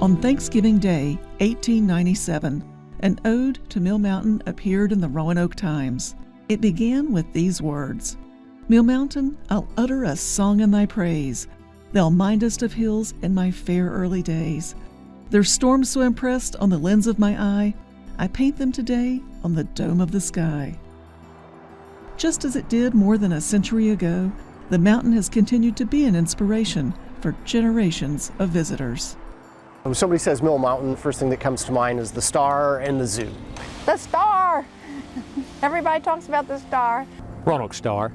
On Thanksgiving Day, 1897, an ode to Mill Mountain appeared in the Roanoke Times. It began with these words Mill Mountain, I'll utter a song in thy praise. Thou mindest of hills in my fair early days. Their storms so impressed on the lens of my eye, I paint them today on the dome of the sky. Just as it did more than a century ago, the mountain has continued to be an inspiration for generations of visitors. When somebody says Mill Mountain, the first thing that comes to mind is the star and the zoo. The star! Everybody talks about the star. Roanoke Star.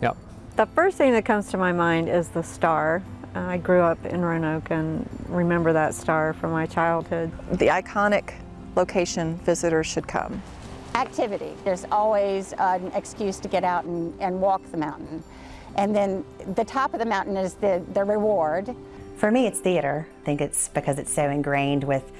Yep. The first thing that comes to my mind is the star. I grew up in Roanoke and remember that star from my childhood. The iconic location visitors should come. Activity. There's always an excuse to get out and, and walk the mountain. And then the top of the mountain is the, the reward. For me, it's theater. I think it's because it's so ingrained with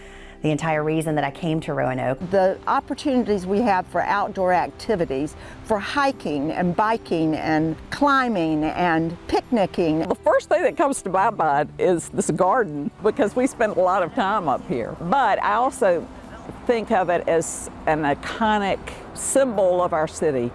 the entire reason that I came to Roanoke. The opportunities we have for outdoor activities, for hiking and biking and climbing and picnicking. The first thing that comes to my mind is this garden because we spend a lot of time up here. But I also think of it as an iconic symbol of our city.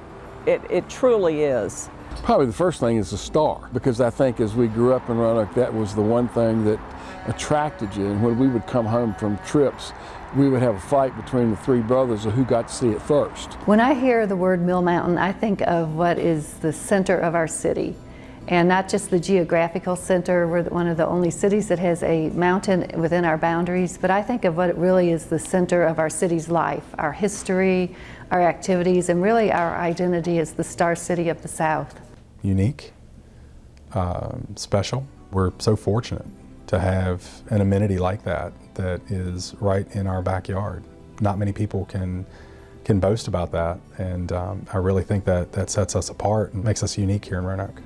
It, it truly is. Probably the first thing is the star, because I think as we grew up in Roanoke, that was the one thing that attracted you. And when we would come home from trips, we would have a fight between the three brothers of who got to see it first. When I hear the word Mill Mountain, I think of what is the center of our city. And not just the geographical center, we're one of the only cities that has a mountain within our boundaries, but I think of what it really is the center of our city's life, our history, our activities, and really our identity as the Star City of the South unique, um, special. We're so fortunate to have an amenity like that that is right in our backyard. Not many people can can boast about that, and um, I really think that that sets us apart and makes us unique here in Roanoke.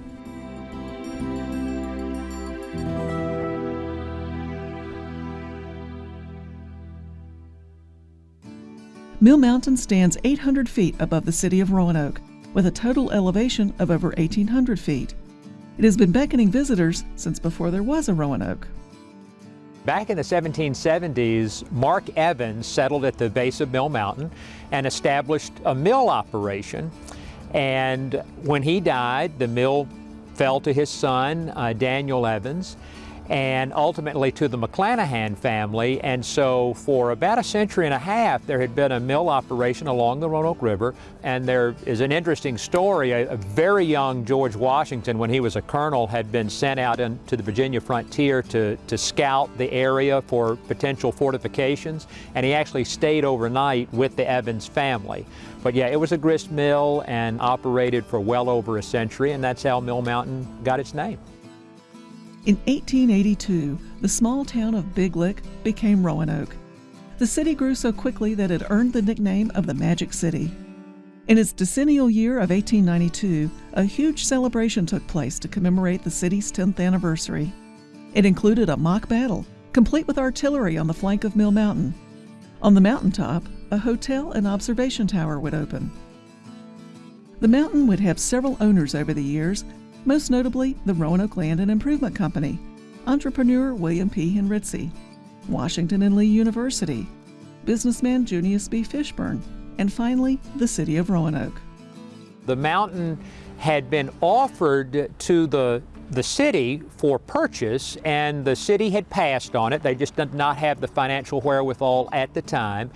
Mill Mountain stands 800 feet above the city of Roanoke with a total elevation of over 1,800 feet. It has been beckoning visitors since before there was a Roanoke. Back in the 1770s, Mark Evans settled at the base of Mill Mountain and established a mill operation. And when he died, the mill fell to his son, uh, Daniel Evans and ultimately to the McClanahan family. And so for about a century and a half, there had been a mill operation along the Roanoke River. And there is an interesting story. A, a very young George Washington, when he was a colonel, had been sent out into the Virginia frontier to, to scout the area for potential fortifications. And he actually stayed overnight with the Evans family. But yeah, it was a grist mill and operated for well over a century, and that's how Mill Mountain got its name. In 1882, the small town of Big Lick became Roanoke. The city grew so quickly that it earned the nickname of the Magic City. In its decennial year of 1892, a huge celebration took place to commemorate the city's 10th anniversary. It included a mock battle, complete with artillery on the flank of Mill Mountain. On the mountaintop, a hotel and observation tower would open. The mountain would have several owners over the years, most notably the Roanoke Land and Improvement Company, entrepreneur William P. Henritze, Washington and Lee University, businessman Junius B. Fishburne, and finally the city of Roanoke. The mountain had been offered to the the city for purchase and the city had passed on it. They just did not have the financial wherewithal at the time.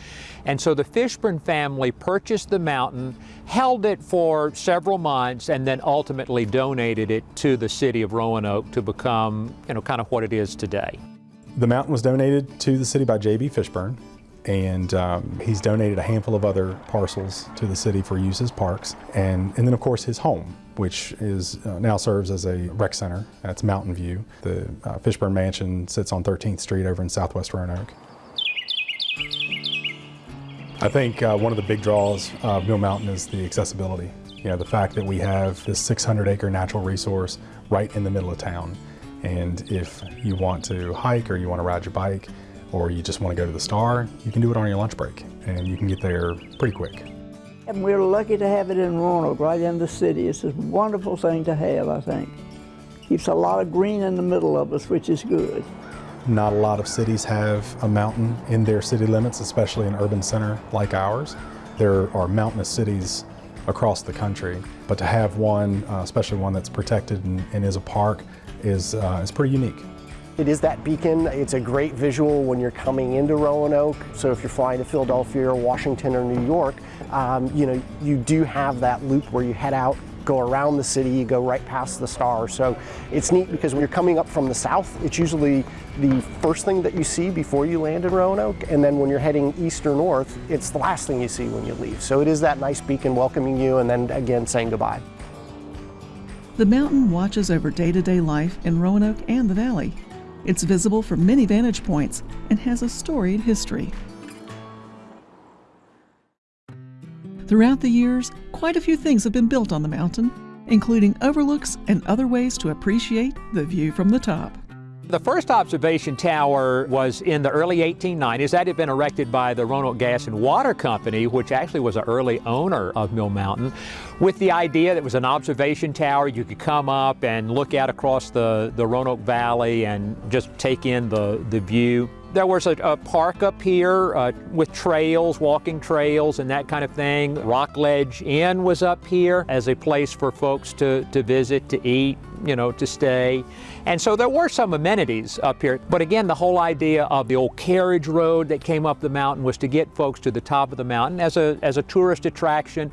And so the Fishburne family purchased the mountain, held it for several months, and then ultimately donated it to the city of Roanoke to become, you know, kind of what it is today. The mountain was donated to the city by J.B. Fishburne, and um, he's donated a handful of other parcels to the city for use as parks, and, and then of course his home which is uh, now serves as a rec center. That's Mountain View. The uh, Fishburne Mansion sits on 13th Street over in Southwest Roanoke. I think uh, one of the big draws of Mill Mountain is the accessibility. You know, the fact that we have this 600 acre natural resource right in the middle of town. And if you want to hike or you want to ride your bike or you just want to go to the Star, you can do it on your lunch break and you can get there pretty quick. And we're lucky to have it in Roanoke, right in the city. It's a wonderful thing to have, I think. Keeps a lot of green in the middle of us, which is good. Not a lot of cities have a mountain in their city limits, especially an urban center like ours. There are mountainous cities across the country, but to have one, uh, especially one that's protected and, and is a park, is, uh, is pretty unique. It is that beacon. It's a great visual when you're coming into Roanoke. So if you're flying to Philadelphia or Washington or New York, um, you know, you do have that loop where you head out go around the city, you go right past the star. So it's neat because when you're coming up from the south, it's usually the first thing that you see before you land in Roanoke. And then when you're heading east or north, it's the last thing you see when you leave. So it is that nice beacon welcoming you and then again saying goodbye. The mountain watches over day to day life in Roanoke and the valley. It's visible from many vantage points and has a storied history. Throughout the years, quite a few things have been built on the mountain, including overlooks and other ways to appreciate the view from the top. The first observation tower was in the early 1890s. That had been erected by the Roanoke Gas and Water Company, which actually was an early owner of Mill Mountain, with the idea that it was an observation tower. You could come up and look out across the, the Roanoke Valley and just take in the, the view. There was a, a park up here uh, with trails, walking trails and that kind of thing. Rockledge Inn was up here as a place for folks to, to visit, to eat, you know, to stay. And so there were some amenities up here. But again, the whole idea of the old carriage road that came up the mountain was to get folks to the top of the mountain as a, as a tourist attraction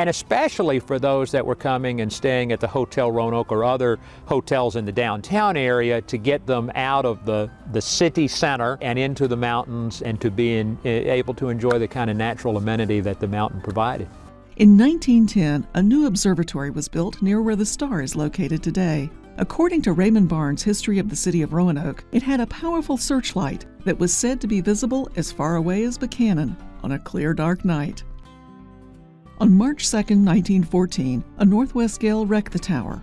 and especially for those that were coming and staying at the Hotel Roanoke or other hotels in the downtown area to get them out of the, the city center and into the mountains and to be in, eh, able to enjoy the kind of natural amenity that the mountain provided. In 1910, a new observatory was built near where the star is located today. According to Raymond Barnes' History of the City of Roanoke, it had a powerful searchlight that was said to be visible as far away as Buchanan on a clear, dark night. On March 2, 1914, a northwest gale wrecked the tower.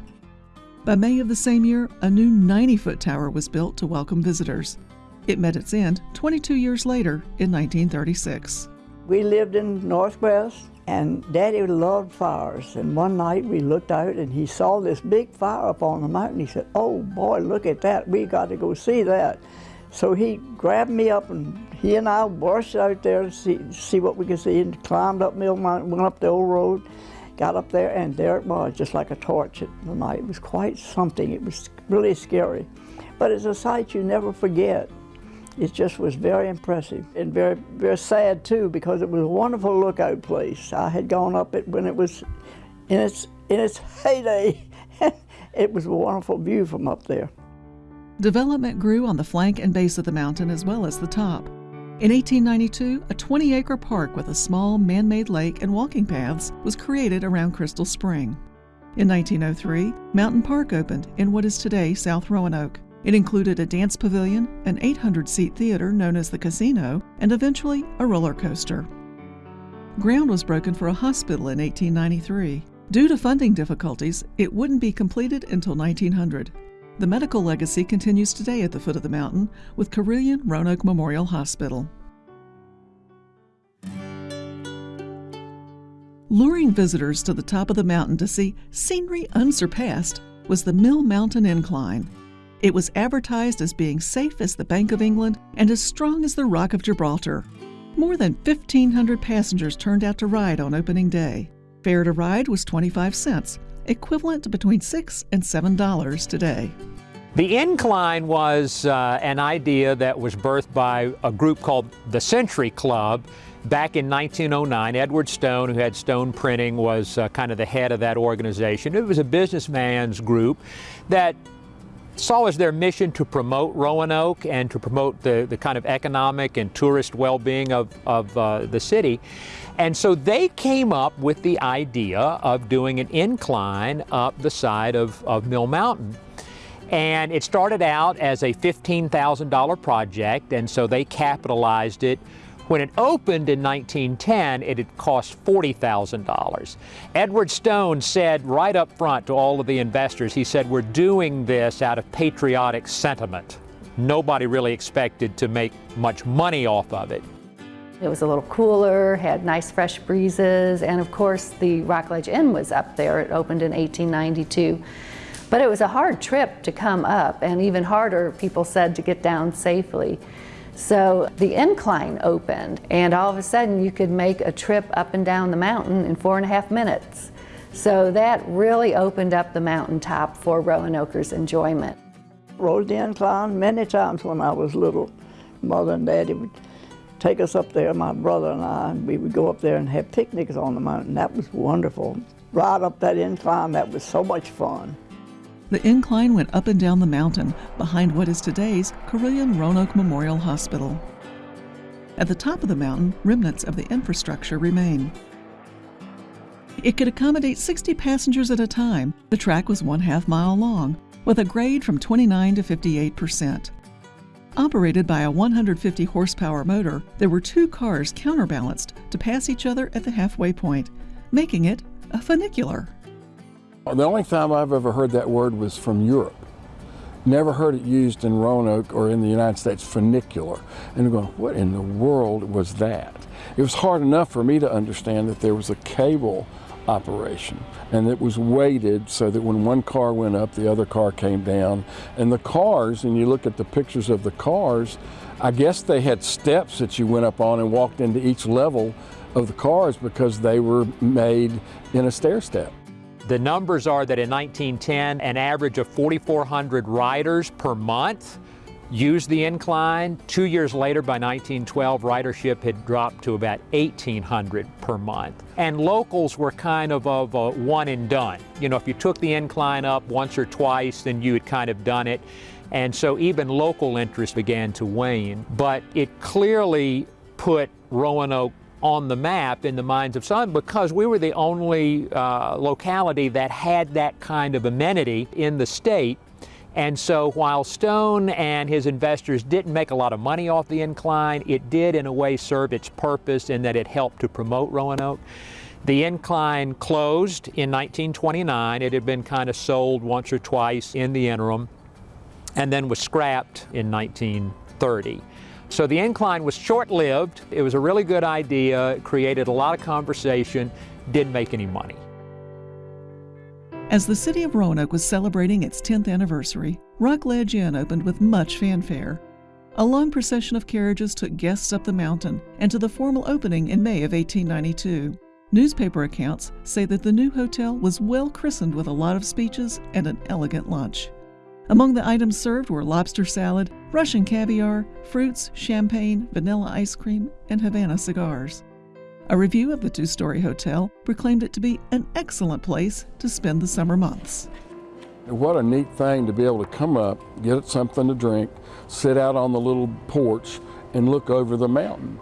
By May of the same year, a new 90 foot tower was built to welcome visitors. It met its end 22 years later in 1936. We lived in Northwest, and Daddy loved fires. And one night we looked out and he saw this big fire up on the mountain. He said, Oh boy, look at that. We got to go see that. So he grabbed me up and he and I rushed out there to see, see what we could see and climbed up Mill Mountain, went up the old road, got up there, and there it was, just like a torch at the night. It was quite something. It was really scary. But it's a sight you never forget. It just was very impressive and very, very sad too because it was a wonderful lookout place. I had gone up it when it was in its, in its heyday. it was a wonderful view from up there. Development grew on the flank and base of the mountain as well as the top. In 1892, a 20 acre park with a small man made lake and walking paths was created around Crystal Spring. In 1903, Mountain Park opened in what is today South Roanoke. It included a dance pavilion, an 800 seat theater known as the Casino, and eventually a roller coaster. Ground was broken for a hospital in 1893. Due to funding difficulties, it wouldn't be completed until 1900. The medical legacy continues today at the foot of the mountain with Carilion Roanoke Memorial Hospital. Luring visitors to the top of the mountain to see scenery unsurpassed was the Mill Mountain Incline. It was advertised as being safe as the Bank of England and as strong as the Rock of Gibraltar. More than 1,500 passengers turned out to ride on opening day. Fare to ride was 25 cents, equivalent to between 6 and $7 today. The incline was uh, an idea that was birthed by a group called the Century Club back in 1909. Edward Stone, who had Stone Printing, was uh, kind of the head of that organization. It was a businessman's group that saw as their mission to promote Roanoke and to promote the, the kind of economic and tourist well-being of, of uh, the city. And so they came up with the idea of doing an incline up the side of, of Mill Mountain. And it started out as a $15,000 project, and so they capitalized it. When it opened in 1910, it had cost $40,000. Edward Stone said right up front to all of the investors, he said, we're doing this out of patriotic sentiment. Nobody really expected to make much money off of it. It was a little cooler, had nice fresh breezes, and of course the Rockledge Inn was up there. It opened in 1892. But it was a hard trip to come up, and even harder, people said, to get down safely. So the incline opened, and all of a sudden you could make a trip up and down the mountain in four and a half minutes. So that really opened up the mountaintop for Roanoke's enjoyment. Rode the incline many times when I was little. Mother and Daddy would take us up there, my brother and I, and we would go up there and have picnics on the mountain. That was wonderful. Ride up that incline, that was so much fun. The incline went up and down the mountain behind what is today's Carilion Roanoke Memorial Hospital. At the top of the mountain, remnants of the infrastructure remain. It could accommodate 60 passengers at a time. The track was one half mile long, with a grade from 29 to 58 percent. Operated by a 150 horsepower motor, there were two cars counterbalanced to pass each other at the halfway point, making it a funicular. The only time I've ever heard that word was from Europe. Never heard it used in Roanoke or in the United States, funicular. And I'm going, what in the world was that? It was hard enough for me to understand that there was a cable operation and it was weighted so that when one car went up the other car came down and the cars and you look at the pictures of the cars I guess they had steps that you went up on and walked into each level of the cars because they were made in a stair step. The numbers are that in 1910 an average of 4,400 riders per month used the incline. Two years later, by 1912, ridership had dropped to about 1,800 per month. And locals were kind of of a one and done. You know, if you took the incline up once or twice, then you had kind of done it. And so even local interest began to wane. But it clearly put Roanoke on the map in the minds of some because we were the only uh, locality that had that kind of amenity in the state and so while Stone and his investors didn't make a lot of money off the incline, it did in a way serve its purpose in that it helped to promote Roanoke. The incline closed in 1929. It had been kind of sold once or twice in the interim and then was scrapped in 1930. So the incline was short-lived. It was a really good idea, it created a lot of conversation, didn't make any money. As the city of Roanoke was celebrating its 10th anniversary, Rockledge Inn opened with much fanfare. A long procession of carriages took guests up the mountain and to the formal opening in May of 1892. Newspaper accounts say that the new hotel was well christened with a lot of speeches and an elegant lunch. Among the items served were lobster salad, Russian caviar, fruits, champagne, vanilla ice cream, and Havana cigars. A review of the two story hotel proclaimed it to be an excellent place to spend the summer months. What a neat thing to be able to come up, get something to drink, sit out on the little porch, and look over the mountain.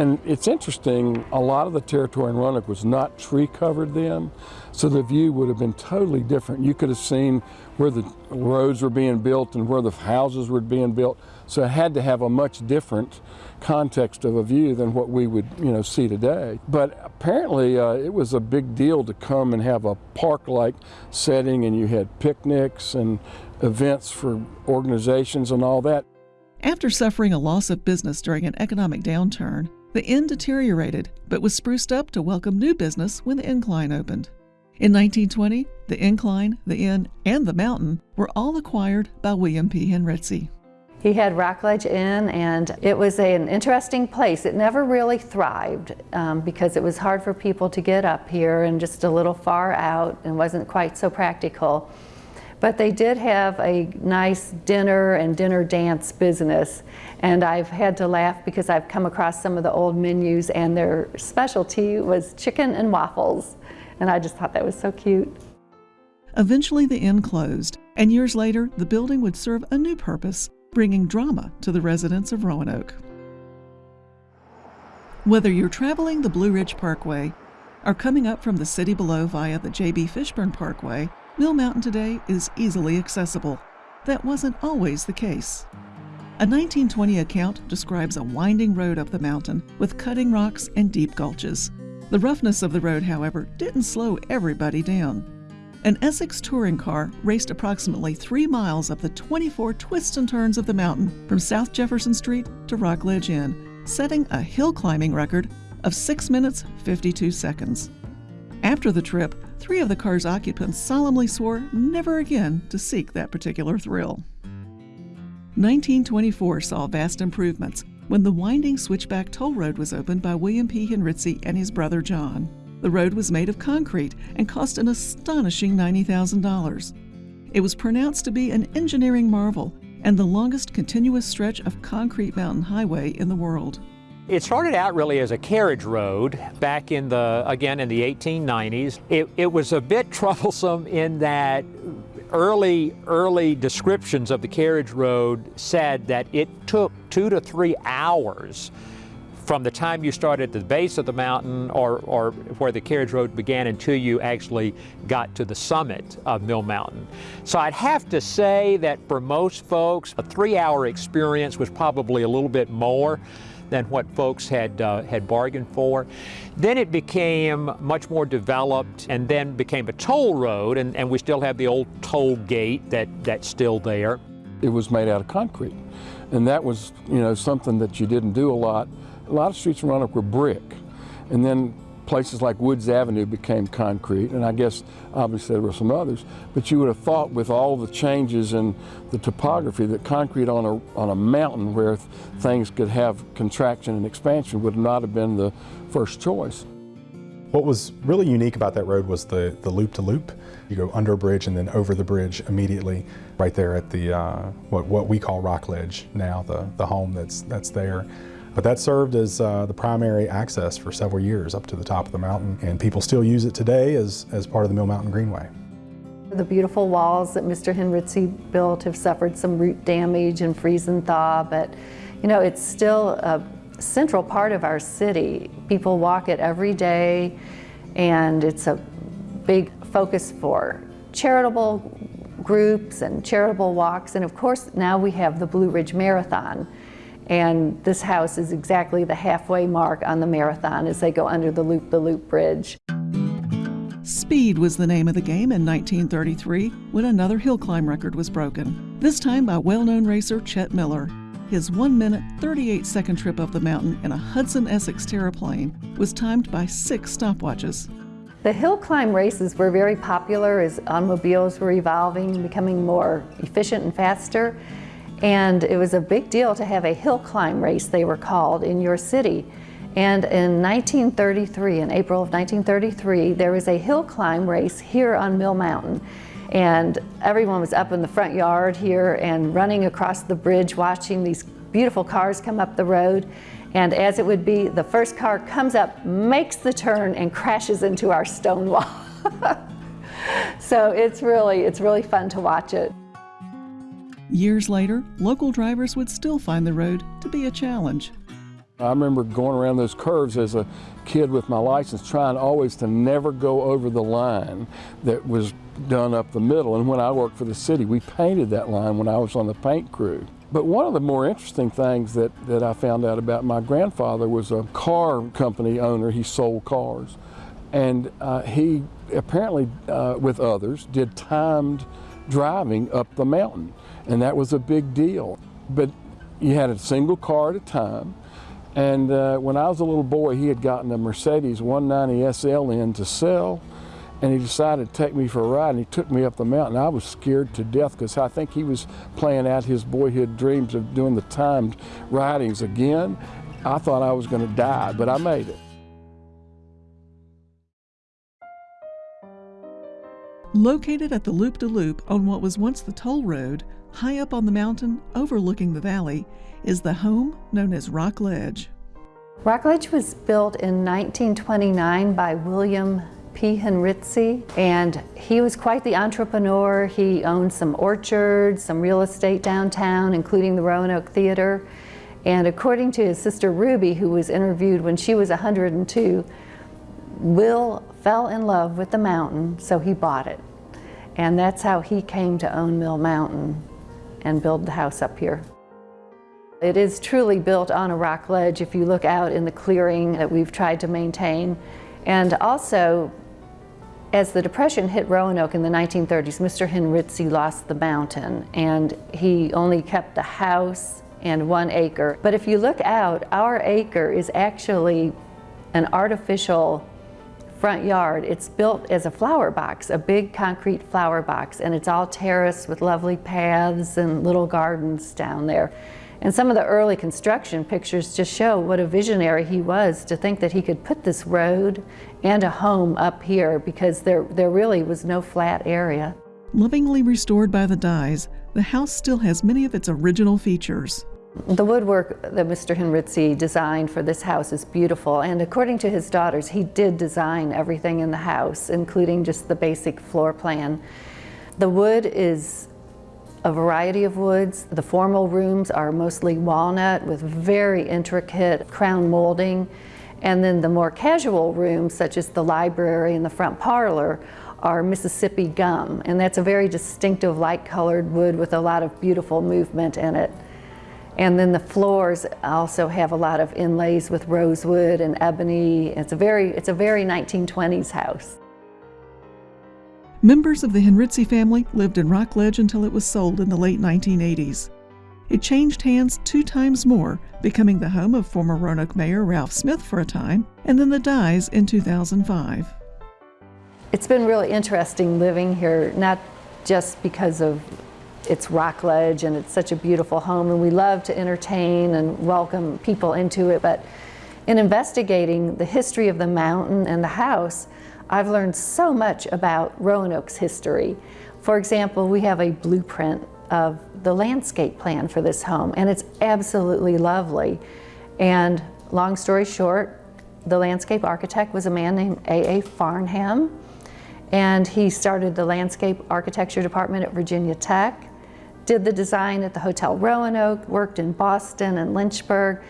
And it's interesting, a lot of the territory in Roanoke was not tree covered then, so the view would have been totally different. You could have seen where the roads were being built and where the houses were being built. So it had to have a much different context of a view than what we would, you know, see today. But apparently uh, it was a big deal to come and have a park-like setting and you had picnics and events for organizations and all that. After suffering a loss of business during an economic downturn, the inn deteriorated but was spruced up to welcome new business when the incline opened. In 1920, the incline, the inn, and the mountain were all acquired by William P. Henritze. He had Rockledge Inn, and it was an interesting place. It never really thrived um, because it was hard for people to get up here and just a little far out and wasn't quite so practical. But they did have a nice dinner and dinner dance business. And I've had to laugh because I've come across some of the old menus and their specialty was chicken and waffles. And I just thought that was so cute. Eventually the inn closed, and years later the building would serve a new purpose, bringing drama to the residents of Roanoke. Whether you're traveling the Blue Ridge Parkway or coming up from the city below via the J.B. Fishburne Parkway, Mill Mountain today is easily accessible. That wasn't always the case. A 1920 account describes a winding road up the mountain with cutting rocks and deep gulches. The roughness of the road, however, didn't slow everybody down. An Essex touring car raced approximately three miles up the 24 twists and turns of the mountain from South Jefferson Street to Rockledge Inn, setting a hill climbing record of 6 minutes 52 seconds. After After the trip, three of the car's occupants solemnly swore never again to seek that particular thrill. 1924 saw vast improvements when the winding switchback toll road was opened by William P. Henritze and his brother John. The road was made of concrete and cost an astonishing $90,000. It was pronounced to be an engineering marvel and the longest continuous stretch of concrete mountain highway in the world. It started out really as a carriage road back in the, again, in the 1890s. It, it was a bit troublesome in that early, early descriptions of the carriage road said that it took two to three hours from the time you started at the base of the mountain or, or where the carriage road began until you actually got to the summit of Mill Mountain. So I'd have to say that for most folks, a three-hour experience was probably a little bit more than what folks had, uh, had bargained for. Then it became much more developed and then became a toll road, and, and we still have the old toll gate that, that's still there. It was made out of concrete, and that was, you know, something that you didn't do a lot a lot of streets in Roanoke were brick. And then places like Woods Avenue became concrete, and I guess obviously there were some others, but you would have thought with all the changes in the topography that concrete on a, on a mountain where th things could have contraction and expansion would not have been the first choice. What was really unique about that road was the, the loop-to-loop. You go under a bridge and then over the bridge immediately right there at the, uh, what, what we call Rock Ledge now, the, the home that's, that's there. But that served as uh, the primary access for several years up to the top of the mountain, and people still use it today as, as part of the Mill Mountain Greenway. The beautiful walls that Mr. Henritze built have suffered some root damage and freeze and thaw, but you know, it's still a central part of our city. People walk it every day, and it's a big focus for charitable groups and charitable walks, and of course now we have the Blue Ridge Marathon, and this house is exactly the halfway mark on the marathon as they go under the loop-the-loop bridge. Speed was the name of the game in 1933 when another hill climb record was broken, this time by well-known racer Chet Miller. His 1 minute 38 second trip up the mountain in a Hudson Essex Terraplane was timed by six stopwatches. The hill climb races were very popular as automobiles were evolving, becoming more efficient and faster. And it was a big deal to have a hill climb race, they were called, in your city. And in 1933, in April of 1933, there was a hill climb race here on Mill Mountain. And everyone was up in the front yard here and running across the bridge watching these beautiful cars come up the road. And as it would be, the first car comes up, makes the turn, and crashes into our stone wall. so it's really, it's really fun to watch it. Years later, local drivers would still find the road to be a challenge. I remember going around those curves as a kid with my license, trying always to never go over the line that was done up the middle. And when I worked for the city, we painted that line when I was on the paint crew. But one of the more interesting things that, that I found out about my grandfather was a car company owner. He sold cars. And uh, he apparently, uh, with others, did timed driving up the mountain and that was a big deal. But you had a single car at a time, and uh, when I was a little boy, he had gotten a Mercedes 190 SL in to sell, and he decided to take me for a ride, and he took me up the mountain. I was scared to death because I think he was playing out his boyhood dreams of doing the timed ridings again. I thought I was going to die, but I made it. Located at the loop-de-loop -loop on what was once the toll road, high up on the mountain overlooking the valley, is the home known as Rock Ledge. Rock Ledge was built in 1929 by William P. Henritze, and he was quite the entrepreneur. He owned some orchards, some real estate downtown, including the Roanoke Theater. And according to his sister Ruby, who was interviewed when she was 102, Will fell in love with the mountain, so he bought it. And that's how he came to own Mill Mountain and build the house up here. It is truly built on a rock ledge if you look out in the clearing that we've tried to maintain. And also, as the Depression hit Roanoke in the 1930s, Mr. Henritze lost the mountain and he only kept the house and one acre. But if you look out, our acre is actually an artificial front yard. It's built as a flower box, a big concrete flower box, and it's all terraced with lovely paths and little gardens down there. And some of the early construction pictures just show what a visionary he was to think that he could put this road and a home up here because there, there really was no flat area. Lovingly restored by the Dyes, the house still has many of its original features. The woodwork that Mr. Henritze designed for this house is beautiful, and according to his daughters, he did design everything in the house, including just the basic floor plan. The wood is a variety of woods. The formal rooms are mostly walnut with very intricate crown molding. And then the more casual rooms, such as the library and the front parlor, are Mississippi gum. And that's a very distinctive light colored wood with a lot of beautiful movement in it. And then the floors also have a lot of inlays with rosewood and ebony. It's a very, it's a very 1920s house. Members of the Henritze family lived in Rockledge until it was sold in the late 1980s. It changed hands two times more, becoming the home of former Roanoke Mayor Ralph Smith for a time, and then the Dyes in 2005. It's been really interesting living here, not just because of its Rockledge and it's such a beautiful home, and we love to entertain and welcome people into it, but in investigating the history of the mountain and the house, I've learned so much about Roanoke's history. For example, we have a blueprint of the landscape plan for this home, and it's absolutely lovely. And long story short, the landscape architect was a man named A.A. Farnham, and he started the landscape architecture department at Virginia Tech, did the design at the Hotel Roanoke, worked in Boston and Lynchburg,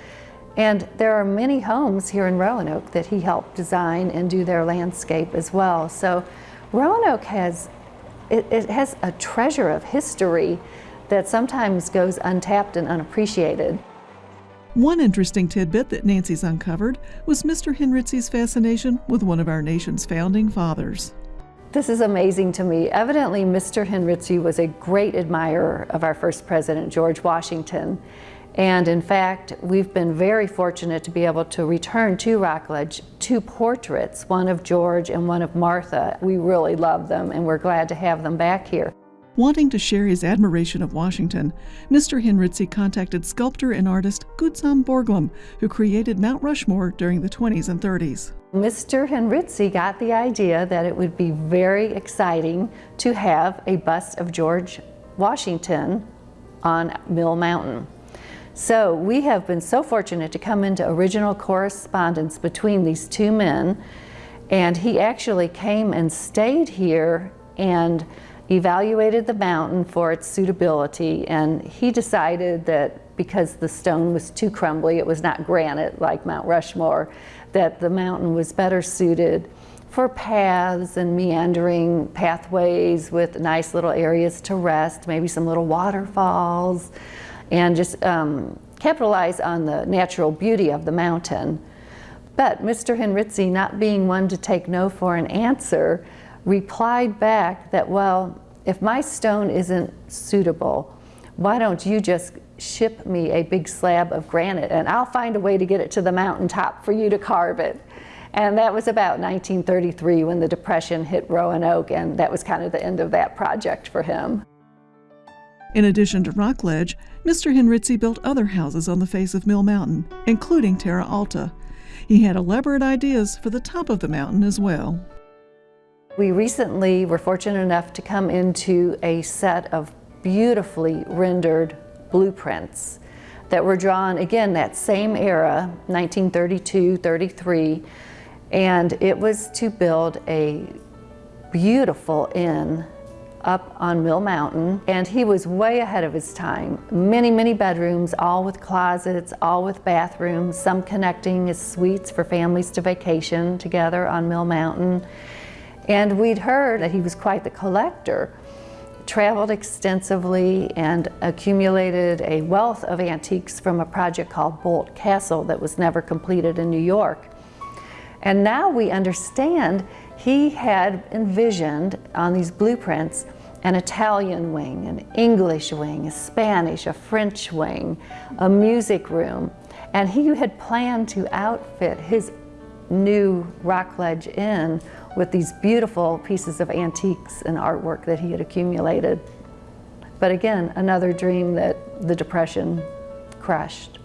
and there are many homes here in Roanoke that he helped design and do their landscape as well. So Roanoke has, it, it has a treasure of history that sometimes goes untapped and unappreciated. One interesting tidbit that Nancy's uncovered was Mr. Henritze's fascination with one of our nation's founding fathers. This is amazing to me. Evidently, Mr. Henritze was a great admirer of our first president, George Washington. And in fact, we've been very fortunate to be able to return to Rockledge two portraits, one of George and one of Martha. We really love them and we're glad to have them back here. Wanting to share his admiration of Washington, Mr. Henritze contacted sculptor and artist Gutzon Borglum, who created Mount Rushmore during the 20s and 30s. Mr. Henritze got the idea that it would be very exciting to have a bust of George Washington on Mill Mountain. So we have been so fortunate to come into original correspondence between these two men. And he actually came and stayed here and evaluated the mountain for its suitability. And he decided that because the stone was too crumbly, it was not granite like Mount Rushmore, that the mountain was better suited for paths and meandering pathways with nice little areas to rest, maybe some little waterfalls and just um, capitalize on the natural beauty of the mountain. But Mr. Henritze, not being one to take no for an answer, replied back that, well, if my stone isn't suitable, why don't you just ship me a big slab of granite and I'll find a way to get it to the mountaintop for you to carve it. And that was about 1933 when the Depression hit Roanoke and that was kind of the end of that project for him. In addition to Rockledge, Mr. Henritze built other houses on the face of Mill Mountain, including Terra Alta. He had elaborate ideas for the top of the mountain as well. We recently were fortunate enough to come into a set of beautifully rendered blueprints that were drawn, again, that same era, 1932, 33, and it was to build a beautiful inn up on Mill Mountain, and he was way ahead of his time. Many, many bedrooms, all with closets, all with bathrooms, some connecting as suites for families to vacation together on Mill Mountain. And we'd heard that he was quite the collector, traveled extensively and accumulated a wealth of antiques from a project called Boldt Castle that was never completed in New York. And now we understand he had envisioned on these blueprints an Italian wing, an English wing, a Spanish, a French wing, a music room, and he had planned to outfit his new Rockledge Inn with these beautiful pieces of antiques and artwork that he had accumulated. But again, another dream that the Depression crushed.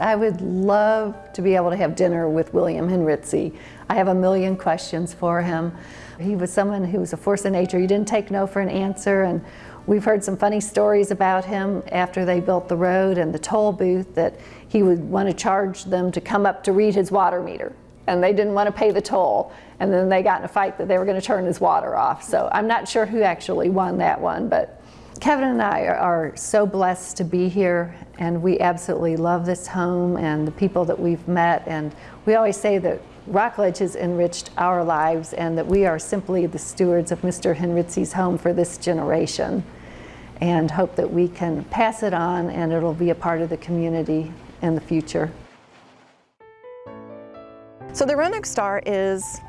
I would love to be able to have dinner with William Henritze. I have a million questions for him. He was someone who was a force of nature. He didn't take no for an answer, and we've heard some funny stories about him after they built the road and the toll booth that he would want to charge them to come up to read his water meter, and they didn't want to pay the toll. And then they got in a fight that they were going to turn his water off. So I'm not sure who actually won that one, but Kevin and I are so blessed to be here and we absolutely love this home and the people that we've met and we always say that Rockledge has enriched our lives and that we are simply the stewards of Mr. Henritze's home for this generation and hope that we can pass it on and it'll be a part of the community in the future. So the Roanoke Star is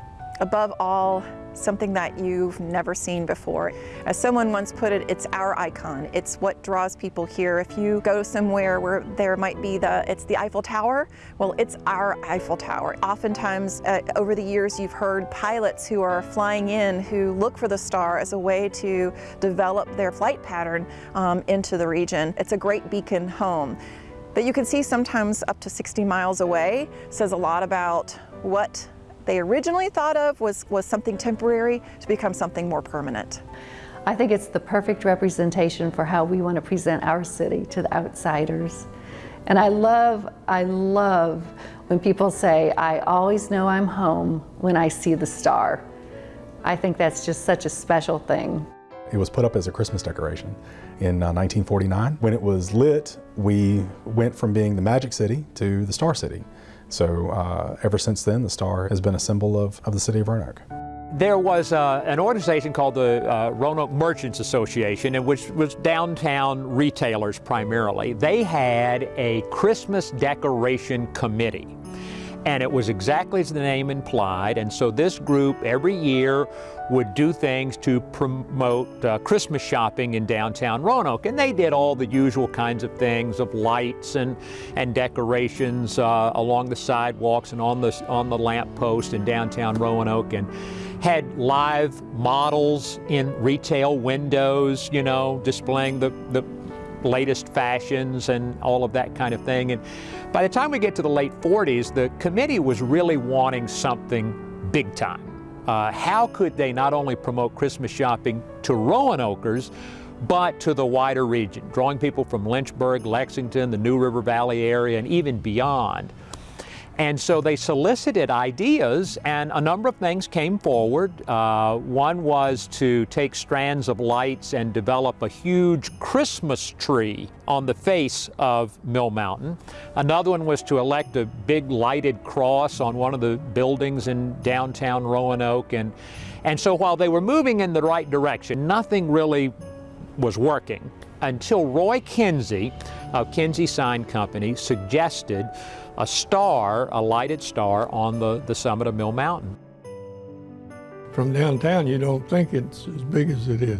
above all something that you've never seen before. As someone once put it, it's our icon. It's what draws people here. If you go somewhere where there might be the, it's the Eiffel Tower, well, it's our Eiffel Tower. Oftentimes, uh, over the years, you've heard pilots who are flying in who look for the star as a way to develop their flight pattern um, into the region. It's a great beacon home that you can see sometimes up to 60 miles away says a lot about what they originally thought of was, was something temporary to become something more permanent. I think it's the perfect representation for how we want to present our city to the outsiders. And I love, I love when people say, I always know I'm home when I see the star. I think that's just such a special thing. It was put up as a Christmas decoration in uh, 1949. When it was lit, we went from being the Magic City to the Star City. So uh, ever since then, the star has been a symbol of, of the city of Roanoke. There was uh, an organization called the uh, Roanoke Merchants Association, which was downtown retailers primarily. They had a Christmas decoration committee. And it was exactly as the name implied. And so this group every year would do things to promote uh, Christmas shopping in downtown Roanoke. And they did all the usual kinds of things of lights and, and decorations uh, along the sidewalks and on the, on the lamp post in downtown Roanoke. And had live models in retail windows, you know, displaying the, the latest fashions and all of that kind of thing. And by the time we get to the late 40s, the committee was really wanting something big time. Uh, how could they not only promote Christmas shopping to Roanokers, but to the wider region, drawing people from Lynchburg, Lexington, the New River Valley area, and even beyond. And so they solicited ideas, and a number of things came forward. Uh, one was to take strands of lights and develop a huge Christmas tree on the face of Mill Mountain. Another one was to elect a big lighted cross on one of the buildings in downtown Roanoke. And, and so while they were moving in the right direction, nothing really was working until Roy Kinsey of Kinsey Sign Company suggested a star, a lighted star, on the, the summit of Mill Mountain. From downtown, you don't think it's as big as it is.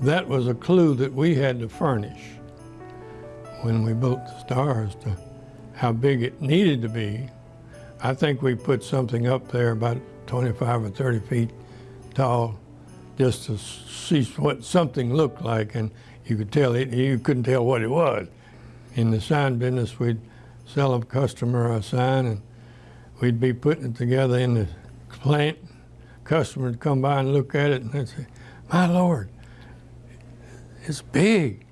That was a clue that we had to furnish when we built the stars to how big it needed to be. I think we put something up there about 25 or 30 feet tall just to see what something looked like and you could tell it, you couldn't tell what it was. In the sign business, we'd sell a customer a sign and we'd be putting it together in the plant. Customer would come by and look at it and they'd say, my Lord, it's big.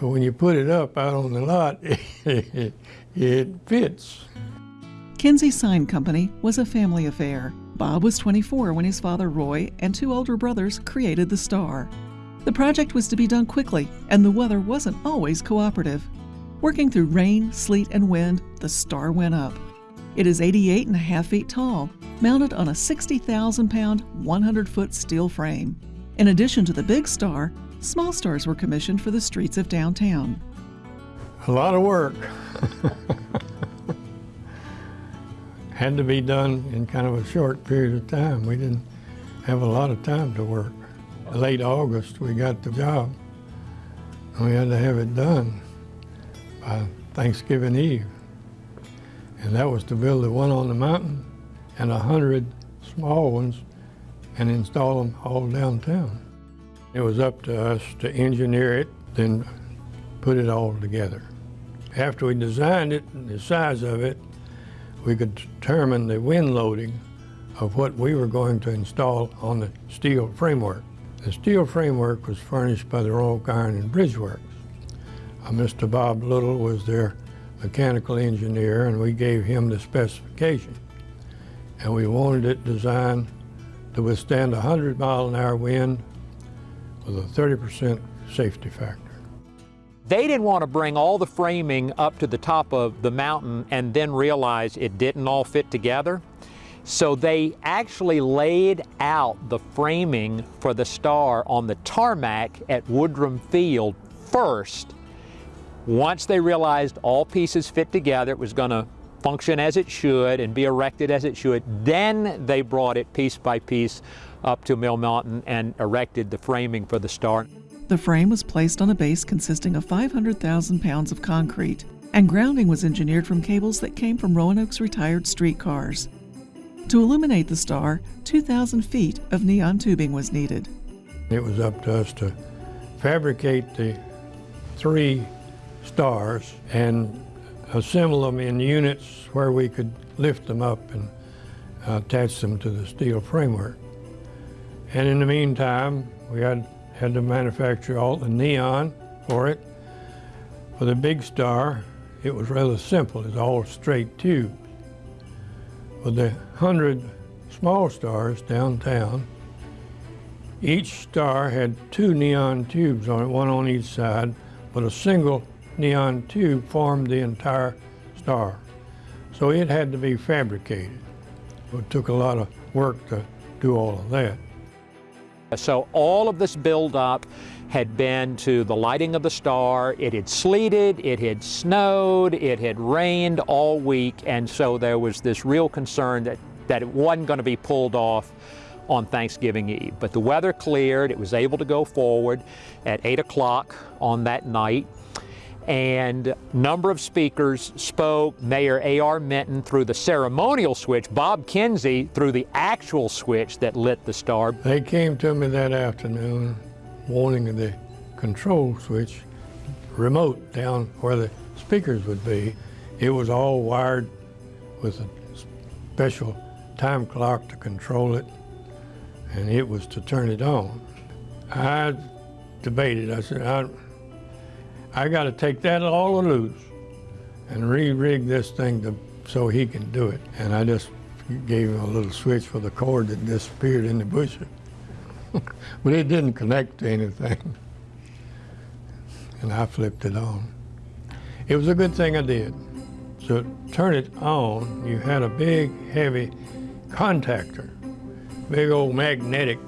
But when you put it up out on the lot, it fits. Kinsey Sign Company was a family affair. Bob was 24 when his father Roy and two older brothers created the Star. The project was to be done quickly, and the weather wasn't always cooperative. Working through rain, sleet, and wind, the star went up. It is 88 and a half feet tall, mounted on a 60,000 pound, 100 foot steel frame. In addition to the big star, small stars were commissioned for the streets of downtown. A lot of work. Had to be done in kind of a short period of time. We didn't have a lot of time to work. Late August, we got the job. and We had to have it done by Thanksgiving Eve. And that was to build the one on the mountain and a hundred small ones and install them all downtown. It was up to us to engineer it, then put it all together. After we designed it and the size of it, we could determine the wind loading of what we were going to install on the steel framework. The steel framework was furnished by the Roanoke Iron and Bridge Works. Uh, Mr. Bob Little was their mechanical engineer and we gave him the specification. And we wanted it designed to withstand a 100 mile an hour wind with a 30% safety factor. They didn't want to bring all the framing up to the top of the mountain and then realize it didn't all fit together. So they actually laid out the framing for the star on the tarmac at Woodrum Field first. Once they realized all pieces fit together, it was going to function as it should and be erected as it should, then they brought it piece by piece up to Mill Mountain and erected the framing for the star. The frame was placed on a base consisting of 500,000 pounds of concrete, and grounding was engineered from cables that came from Roanoke's retired streetcars. To illuminate the star, 2,000 feet of neon tubing was needed. It was up to us to fabricate the three stars and assemble them in units where we could lift them up and uh, attach them to the steel framework. And in the meantime, we had, had to manufacture all the neon for it. For the big star, it was rather simple. It's all straight tubes. For the 100 small stars downtown, each star had two neon tubes on it, one on each side, but a single neon tube formed the entire star. So it had to be fabricated. It took a lot of work to do all of that. So all of this buildup had been to the lighting of the star. It had sleeted, it had snowed, it had rained all week, and so there was this real concern that, that it wasn't going to be pulled off on Thanksgiving Eve. But the weather cleared, it was able to go forward at 8 o'clock on that night and number of speakers spoke. Mayor A.R. Minton threw the ceremonial switch, Bob Kinsey threw the actual switch that lit the star. They came to me that afternoon wanting the control switch remote down where the speakers would be. It was all wired with a special time clock to control it, and it was to turn it on. I debated. I said, I, I got to take that all loose and re-rig this thing to, so he can do it. And I just gave him a little switch for the cord that disappeared in the bush. but it didn't connect to anything. And I flipped it on. It was a good thing I did. To turn it on, you had a big, heavy contactor, big old magnetic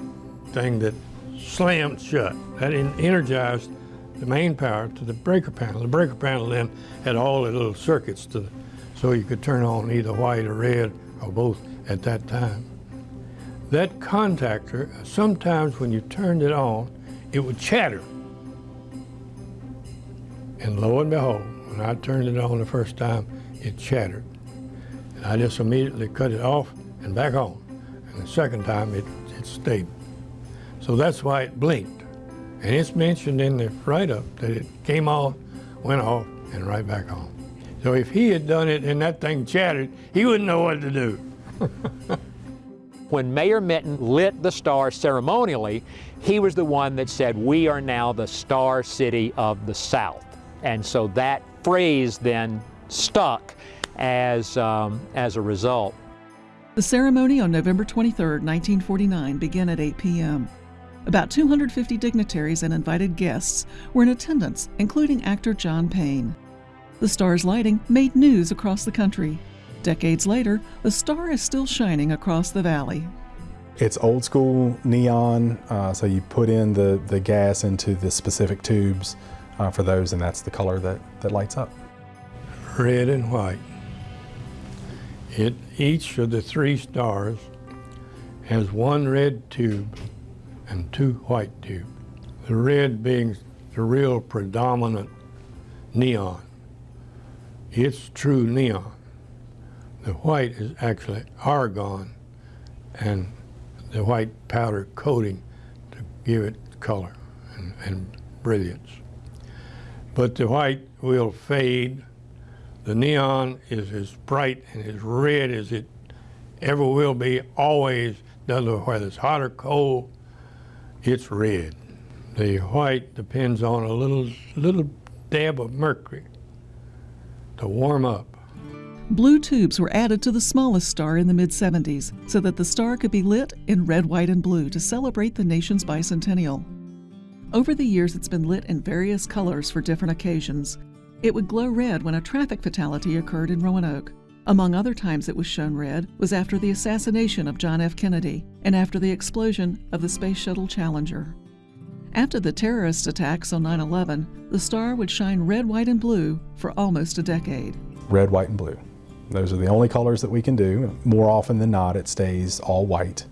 thing that slammed shut. That energized the main power to the breaker panel. The breaker panel then had all the little circuits to, so you could turn on either white or red or both at that time. That contactor, sometimes when you turned it on, it would chatter. And lo and behold, when I turned it on the first time, it chattered. And I just immediately cut it off and back on. And the second time, it, it stayed. So that's why it blinked. And it's mentioned in the write-up that it came off, went off, and right back on. So if he had done it and that thing chattered, he wouldn't know what to do. when Mayor Minton lit the star ceremonially, he was the one that said, we are now the star city of the South. And so that phrase then stuck as, um, as a result. The ceremony on November 23, 1949 began at 8 p.m. About 250 dignitaries and invited guests were in attendance, including actor John Payne. The star's lighting made news across the country. Decades later, the star is still shining across the valley. It's old school neon, uh, so you put in the, the gas into the specific tubes uh, for those, and that's the color that, that lights up. Red and white. It, each of the three stars has one red tube and two white tubes. The red being the real predominant neon. It's true neon. The white is actually argon and the white powder coating to give it color and, and brilliance. But the white will fade. The neon is as bright and as red as it ever will be, always, doesn't whether it's hot or cold, it's red. The white depends on a little, little dab of mercury to warm up. Blue tubes were added to the smallest star in the mid 70s so that the star could be lit in red, white, and blue to celebrate the nation's bicentennial. Over the years, it's been lit in various colors for different occasions. It would glow red when a traffic fatality occurred in Roanoke. Among other times it was shown red was after the assassination of John F. Kennedy and after the explosion of the Space Shuttle Challenger. After the terrorist attacks on 9 11, the star would shine red, white, and blue for almost a decade. Red, white, and blue. Those are the only colors that we can do. More often than not, it stays all white.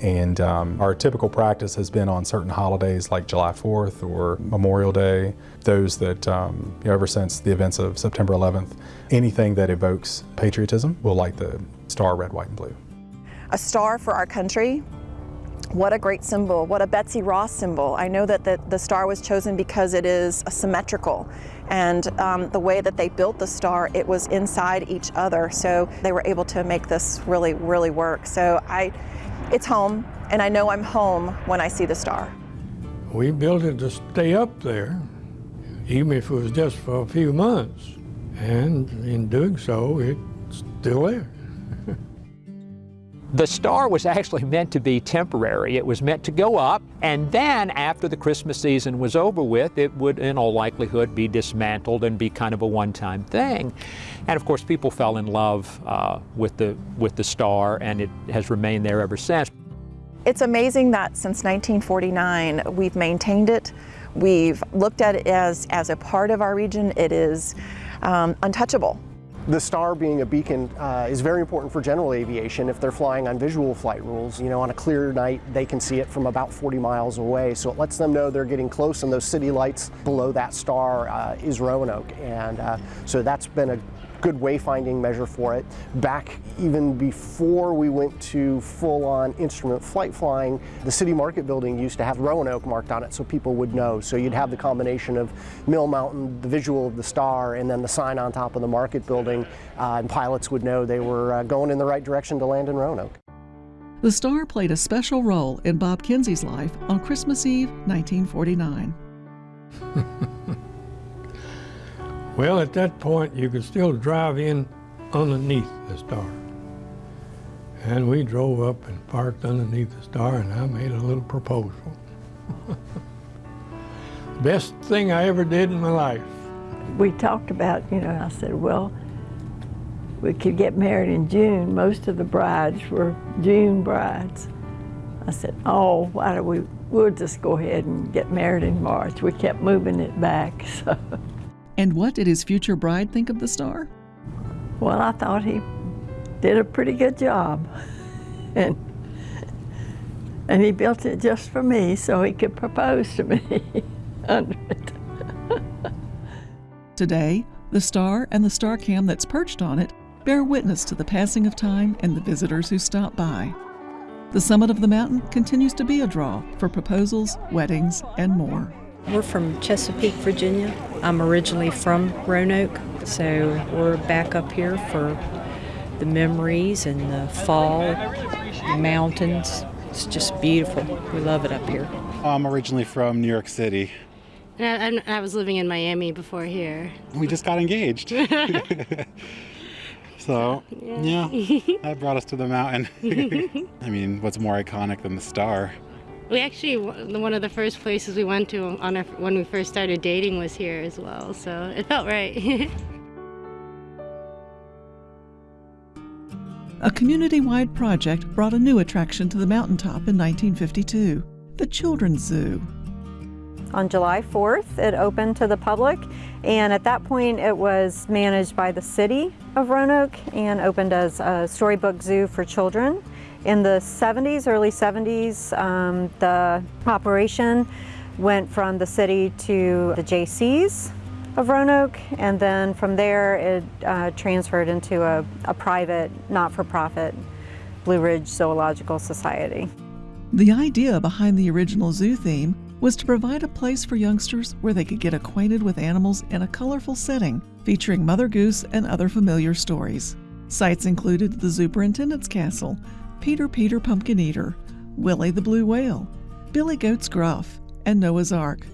And um, our typical practice has been on certain holidays like July 4th or Memorial Day, those that, um, you know, ever since the events of September 11th, anything that evokes patriotism will light the star red, white, and blue. A star for our country. What a great symbol. What a Betsy Ross symbol. I know that the, the star was chosen because it is symmetrical. And um, the way that they built the star, it was inside each other. So they were able to make this really, really work. So I, it's home, and I know I'm home when I see the star. We built it to stay up there, even if it was just for a few months. And in doing so, it's still there. The star was actually meant to be temporary. It was meant to go up, and then after the Christmas season was over with, it would in all likelihood be dismantled and be kind of a one-time thing. And of course, people fell in love uh, with, the, with the star, and it has remained there ever since. It's amazing that since 1949, we've maintained it. We've looked at it as, as a part of our region. It is um, untouchable. The star being a beacon uh, is very important for general aviation if they're flying on visual flight rules. You know, on a clear night, they can see it from about 40 miles away, so it lets them know they're getting close, and those city lights below that star uh, is Roanoke. And uh, so that's been a good wayfinding measure for it. Back even before we went to full-on instrument flight flying, the city market building used to have Roanoke marked on it so people would know. So you'd have the combination of Mill Mountain, the visual of the star, and then the sign on top of the market building, uh, and pilots would know they were uh, going in the right direction to land in Roanoke. The star played a special role in Bob Kinsey's life on Christmas Eve, 1949. Well, at that point, you could still drive in underneath the star. And we drove up and parked underneath the star, and I made a little proposal. Best thing I ever did in my life. We talked about, you know, I said, well, we could get married in June. Most of the brides were June brides. I said, oh, why do we, we'll just go ahead and get married in March. We kept moving it back, so. And what did his future bride think of the star? Well, I thought he did a pretty good job. and, and he built it just for me so he could propose to me under it. Today, the star and the star cam that's perched on it bear witness to the passing of time and the visitors who stop by. The summit of the mountain continues to be a draw for proposals, weddings, and more. We're from Chesapeake, Virginia. I'm originally from Roanoke, so we're back up here for the memories and the fall, the mountains. It's just beautiful. We love it up here. I'm originally from New York City. I, I was living in Miami before here. We just got engaged. so, yeah. yeah, that brought us to the mountain. I mean, what's more iconic than the star? We actually, one of the first places we went to on our, when we first started dating was here as well, so it felt right. a community-wide project brought a new attraction to the mountaintop in 1952, the Children's Zoo. On July 4th, it opened to the public, and at that point it was managed by the city of Roanoke and opened as a storybook zoo for children. In the 70s, early 70s, um, the operation went from the city to the JCs of Roanoke, and then from there it uh, transferred into a, a private, not-for-profit Blue Ridge Zoological Society. The idea behind the original zoo theme was to provide a place for youngsters where they could get acquainted with animals in a colorful setting, featuring Mother Goose and other familiar stories. Sites included the Superintendent's Castle, Peter Peter Pumpkin Eater, Willie the Blue Whale, Billy Goat's Gruff, and Noah's Ark.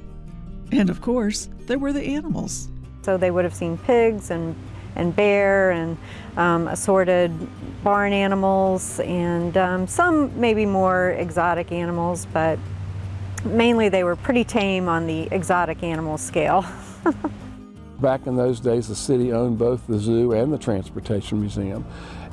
And of course, there were the animals. So they would have seen pigs and, and bear and um, assorted barn animals and um, some maybe more exotic animals, but mainly they were pretty tame on the exotic animal scale. Back in those days, the city owned both the zoo and the Transportation Museum.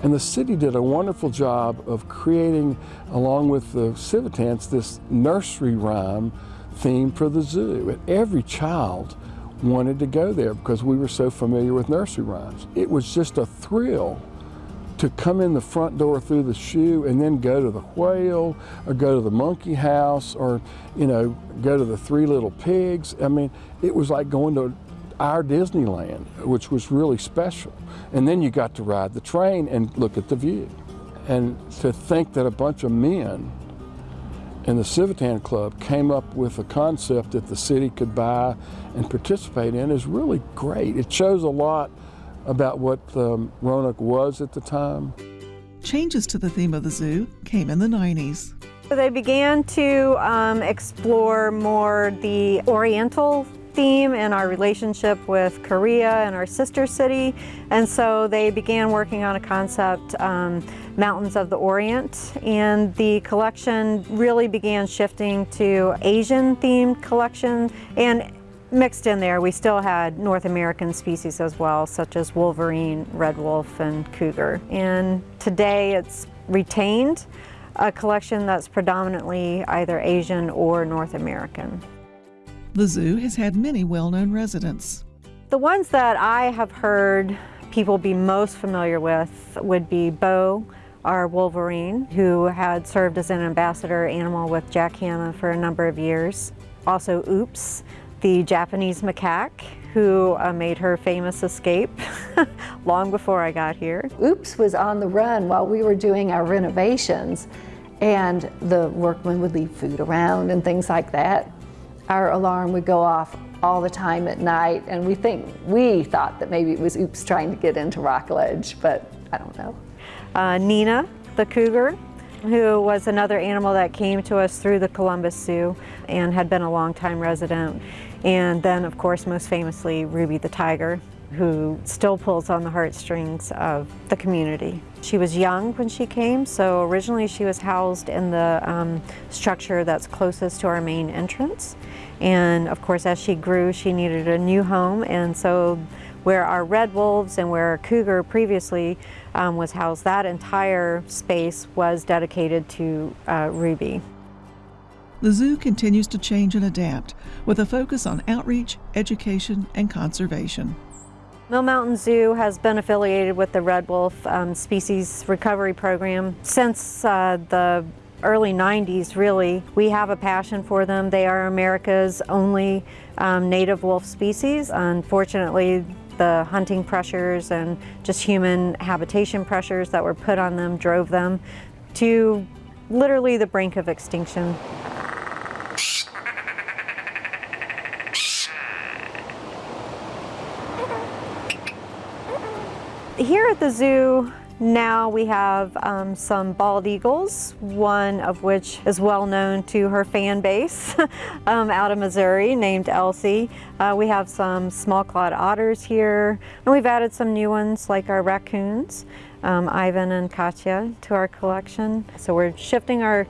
And the city did a wonderful job of creating, along with the Civitans, this nursery rhyme theme for the zoo. And every child wanted to go there because we were so familiar with nursery rhymes. It was just a thrill to come in the front door through the shoe and then go to the whale or go to the monkey house or, you know, go to the three little pigs. I mean, it was like going to our Disneyland, which was really special. And then you got to ride the train and look at the view. And to think that a bunch of men in the Civitan Club came up with a concept that the city could buy and participate in is really great. It shows a lot about what um, Roanoke was at the time. Changes to the theme of the zoo came in the 90s. So they began to um, explore more the Oriental theme and our relationship with Korea and our sister city. And so they began working on a concept, um, Mountains of the Orient. And the collection really began shifting to Asian themed collection. And mixed in there, we still had North American species as well, such as wolverine, red wolf, and cougar. And today it's retained a collection that's predominantly either Asian or North American. The zoo has had many well-known residents. The ones that I have heard people be most familiar with would be Bo, our Wolverine, who had served as an ambassador animal with Jack Hanna for a number of years. Also Oops, the Japanese macaque, who uh, made her famous escape long before I got here. Oops was on the run while we were doing our renovations and the workmen would leave food around and things like that our alarm would go off all the time at night and we think we thought that maybe it was oops trying to get into Rockledge but I don't know. Uh, Nina the cougar who was another animal that came to us through the Columbus Zoo and had been a long-time resident and then of course most famously Ruby the tiger who still pulls on the heartstrings of the community. She was young when she came, so originally she was housed in the um, structure that's closest to our main entrance. And of course, as she grew, she needed a new home. And so where our red wolves and where our cougar previously um, was housed, that entire space was dedicated to uh, Ruby. The zoo continues to change and adapt with a focus on outreach, education, and conservation. Mill Mountain Zoo has been affiliated with the Red Wolf um, Species Recovery Program since uh, the early 90s really. We have a passion for them. They are America's only um, native wolf species. Unfortunately, the hunting pressures and just human habitation pressures that were put on them drove them to literally the brink of extinction. Here at the zoo, now we have um, some bald eagles, one of which is well known to her fan base um, out of Missouri named Elsie. Uh, we have some small clawed otters here, and we've added some new ones like our raccoons, um, Ivan and Katya, to our collection. So we're shifting our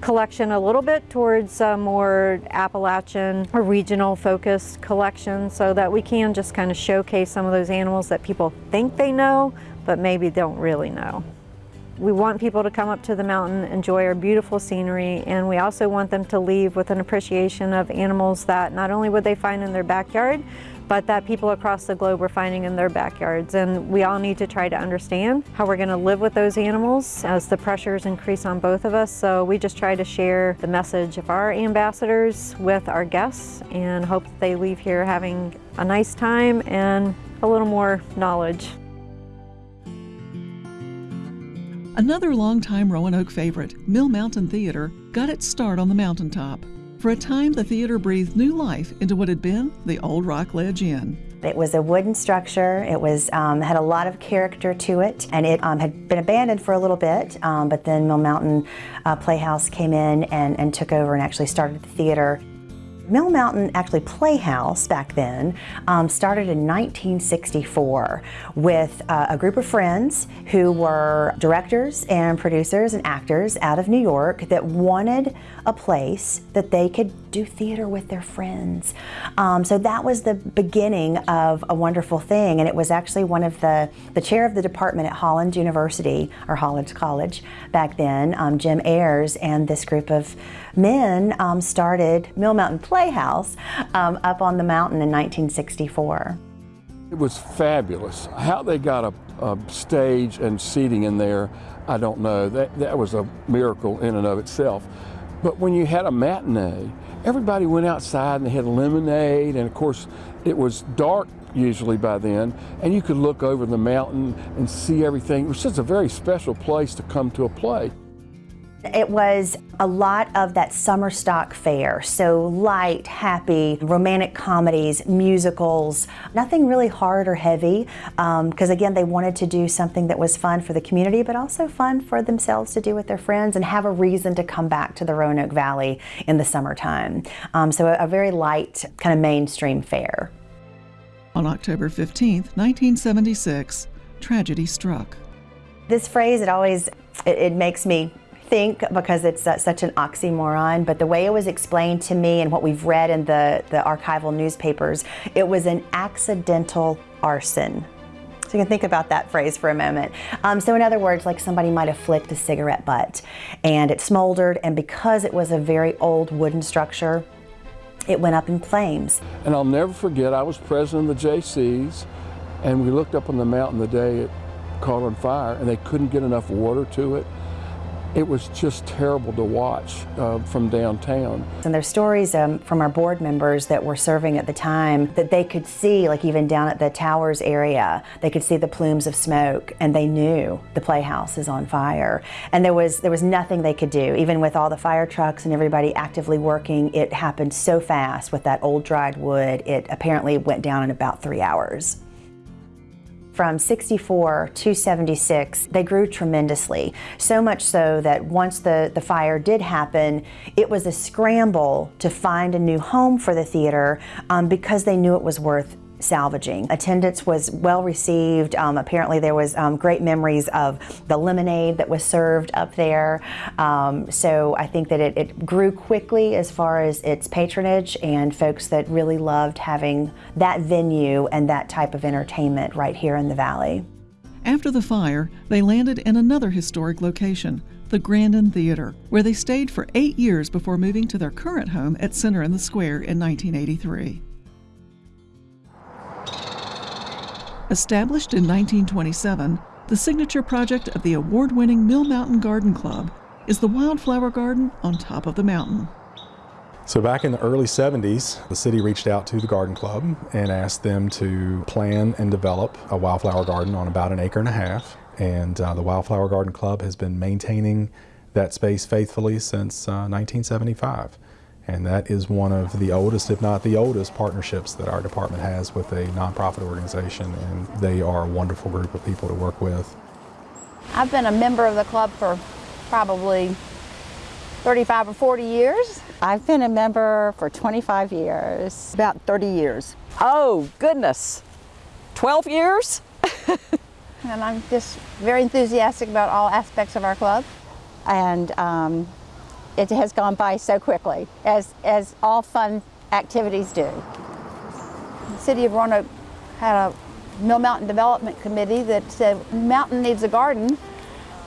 collection a little bit towards a more Appalachian or regional focused collection so that we can just kind of showcase some of those animals that people think they know but maybe don't really know. We want people to come up to the mountain, enjoy our beautiful scenery, and we also want them to leave with an appreciation of animals that not only would they find in their backyard, but that people across the globe are finding in their backyards. And we all need to try to understand how we're going to live with those animals as the pressures increase on both of us. So we just try to share the message of our ambassadors with our guests and hope that they leave here having a nice time and a little more knowledge. Another longtime Roanoke favorite, Mill Mountain Theater, got its start on the mountaintop. For a time, the theater breathed new life into what had been the old Rockledge Inn. It was a wooden structure. It was um, had a lot of character to it, and it um, had been abandoned for a little bit. Um, but then Mill Mountain uh, Playhouse came in and, and took over and actually started the theater. Mill Mountain actually Playhouse back then um, started in 1964 with uh, a group of friends who were directors and producers and actors out of New York that wanted a place that they could do theater with their friends. Um, so that was the beginning of a wonderful thing and it was actually one of the, the chair of the department at Hollins University or Hollins College back then, um, Jim Ayers and this group of men um, started Mill Mountain Playhouse um, up on the mountain in 1964. It was fabulous. How they got a, a, stage and seating in there, I don't know. That, that was a miracle in and of itself. But when you had a matinee, everybody went outside and they had lemonade, and of course, it was dark usually by then, and you could look over the mountain and see everything. It was just a very special place to come to a play. It was a lot of that summer stock fare, so light, happy, romantic comedies, musicals, nothing really hard or heavy, because um, again, they wanted to do something that was fun for the community, but also fun for themselves to do with their friends and have a reason to come back to the Roanoke Valley in the summertime. Um, so a, a very light, kind of mainstream fare. On October 15, 1976, tragedy struck. This phrase, it always, it, it makes me think because it's uh, such an oxymoron, but the way it was explained to me and what we've read in the, the archival newspapers, it was an accidental arson. So you can think about that phrase for a moment. Um, so in other words, like somebody might have flicked a cigarette butt and it smoldered and because it was a very old wooden structure, it went up in flames. And I'll never forget, I was president of the JCs and we looked up on the mountain the day it caught on fire and they couldn't get enough water to it it was just terrible to watch uh, from downtown. And there's stories um, from our board members that were serving at the time that they could see, like even down at the towers area, they could see the plumes of smoke and they knew the playhouse is on fire. And there was, there was nothing they could do. Even with all the fire trucks and everybody actively working, it happened so fast with that old dried wood, it apparently went down in about three hours. From 64 to 76, they grew tremendously. So much so that once the, the fire did happen, it was a scramble to find a new home for the theater um, because they knew it was worth salvaging. Attendance was well received. Um, apparently there was um, great memories of the lemonade that was served up there. Um, so I think that it, it, grew quickly as far as its patronage and folks that really loved having that venue and that type of entertainment right here in the Valley. After the fire, they landed in another historic location, the Grandin Theater, where they stayed for eight years before moving to their current home at Center in the Square in 1983. Established in 1927, the signature project of the award-winning Mill Mountain Garden Club is the Wildflower Garden on top of the mountain. So back in the early 70s, the city reached out to the garden club and asked them to plan and develop a wildflower garden on about an acre and a half. And uh, the Wildflower Garden Club has been maintaining that space faithfully since uh, 1975. And that is one of the oldest, if not the oldest, partnerships that our department has with a nonprofit organization. And they are a wonderful group of people to work with. I've been a member of the club for probably 35 or 40 years. I've been a member for 25 years. About 30 years. Oh, goodness. 12 years? and I'm just very enthusiastic about all aspects of our club. And um, it has gone by so quickly, as, as all fun activities do. The City of Roanoke had a Mill Mountain Development Committee that said, mountain needs a garden,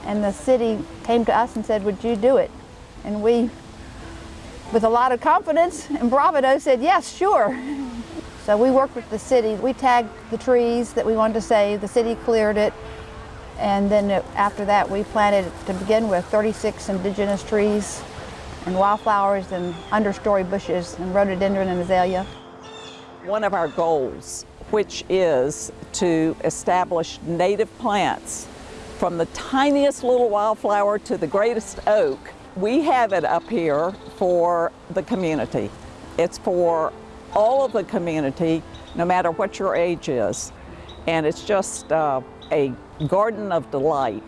and the city came to us and said, would you do it? And we, with a lot of confidence and bravado, said, yes, sure. So we worked with the city. We tagged the trees that we wanted to save. The city cleared it. And then uh, after that, we planted, to begin with, 36 indigenous trees and wildflowers and understory bushes and rhododendron and azalea. One of our goals, which is to establish native plants from the tiniest little wildflower to the greatest oak, we have it up here for the community. It's for all of the community, no matter what your age is. And it's just uh, a garden of delight.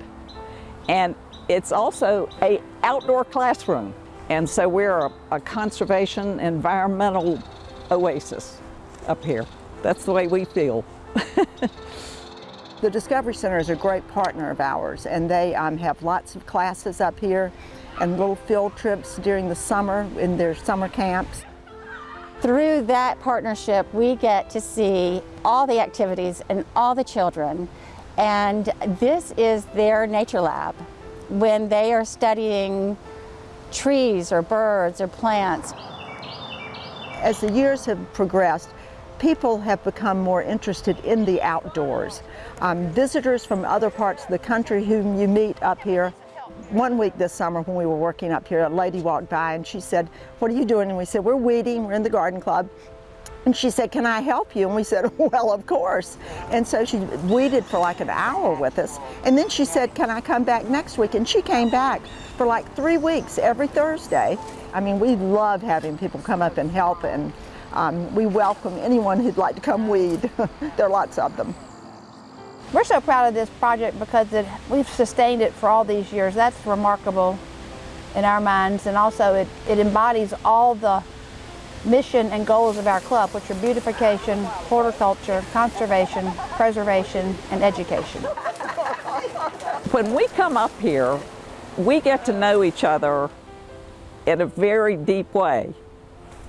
And it's also a outdoor classroom. And so we're a, a conservation environmental oasis up here. That's the way we feel. the Discovery Center is a great partner of ours and they um, have lots of classes up here and little field trips during the summer in their summer camps. Through that partnership, we get to see all the activities and all the children and this is their nature lab. When they are studying trees or birds or plants. As the years have progressed, people have become more interested in the outdoors. Um, visitors from other parts of the country whom you meet up here. One week this summer when we were working up here, a lady walked by and she said, what are you doing? And we said, we're weeding, we're in the garden club. And she said, can I help you? And we said, well, of course. And so she weeded for like an hour with us. And then she said, can I come back next week? And she came back for like three weeks every Thursday. I mean, we love having people come up and help and um, we welcome anyone who'd like to come weed. there are lots of them. We're so proud of this project because it, we've sustained it for all these years. That's remarkable in our minds and also it, it embodies all the mission and goals of our club, which are beautification, horticulture, conservation, preservation, and education. When we come up here, we get to know each other in a very deep way.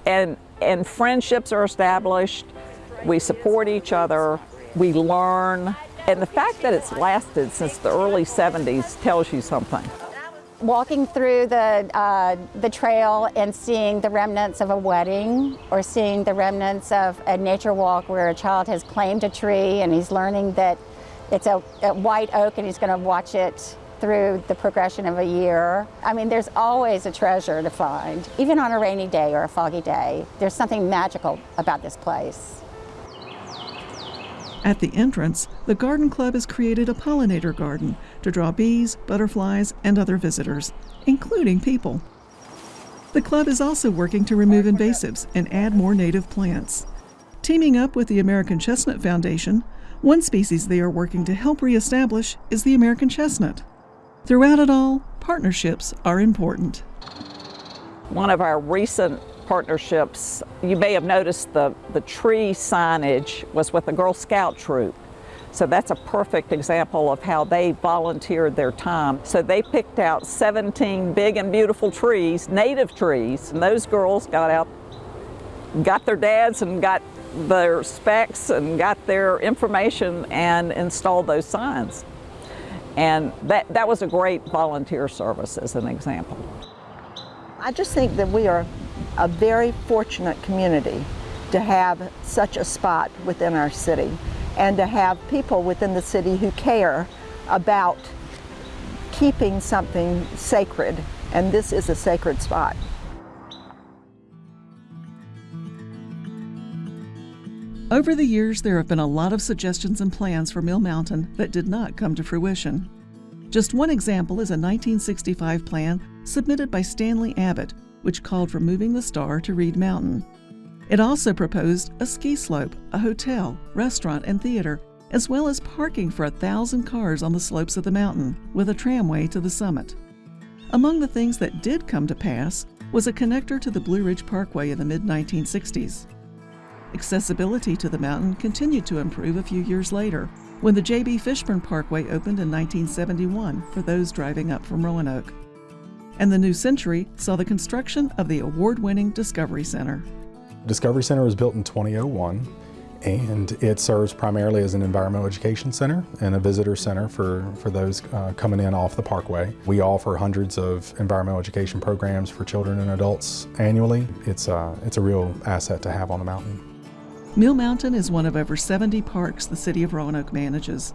And, and friendships are established, we support each other, we learn, and the fact that it's lasted since the early 70s tells you something walking through the, uh, the trail and seeing the remnants of a wedding or seeing the remnants of a nature walk where a child has claimed a tree and he's learning that it's a, a white oak and he's going to watch it through the progression of a year. I mean, there's always a treasure to find. Even on a rainy day or a foggy day, there's something magical about this place. At the entrance, the garden club has created a pollinator garden to draw bees, butterflies, and other visitors, including people. The club is also working to remove invasives and add more native plants. Teaming up with the American Chestnut Foundation, one species they are working to help reestablish is the American chestnut. Throughout it all, partnerships are important. One of our recent partnerships, you may have noticed the, the tree signage was with the Girl Scout troop. So that's a perfect example of how they volunteered their time. So they picked out 17 big and beautiful trees, native trees, and those girls got out, got their dads and got their specs and got their information and installed those signs. And that, that was a great volunteer service as an example. I just think that we are a very fortunate community to have such a spot within our city and to have people within the city who care about keeping something sacred and this is a sacred spot. Over the years, there have been a lot of suggestions and plans for Mill Mountain that did not come to fruition. Just one example is a 1965 plan submitted by Stanley Abbott, which called for moving the star to Reed Mountain. It also proposed a ski slope, a hotel, restaurant, and theater, as well as parking for a thousand cars on the slopes of the mountain, with a tramway to the summit. Among the things that did come to pass was a connector to the Blue Ridge Parkway in the mid 1960s. Accessibility to the mountain continued to improve a few years later when the J.B. Fishburne Parkway opened in 1971 for those driving up from Roanoke and the new century saw the construction of the award-winning Discovery Center. Discovery Center was built in 2001 and it serves primarily as an environmental education center and a visitor center for, for those uh, coming in off the parkway. We offer hundreds of environmental education programs for children and adults annually. It's, uh, it's a real asset to have on the mountain. Mill Mountain is one of over 70 parks the City of Roanoke manages.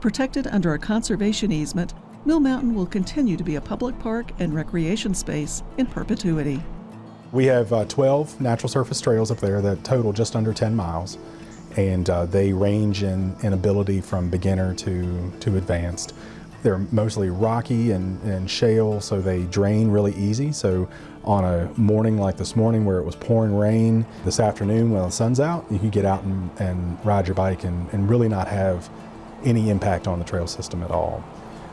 Protected under a conservation easement, Mill Mountain will continue to be a public park and recreation space in perpetuity. We have uh, 12 natural surface trails up there that total just under 10 miles, and uh, they range in, in ability from beginner to, to advanced. They're mostly rocky and, and shale, so they drain really easy. So on a morning like this morning where it was pouring rain, this afternoon when the sun's out, you can get out and, and ride your bike and, and really not have any impact on the trail system at all.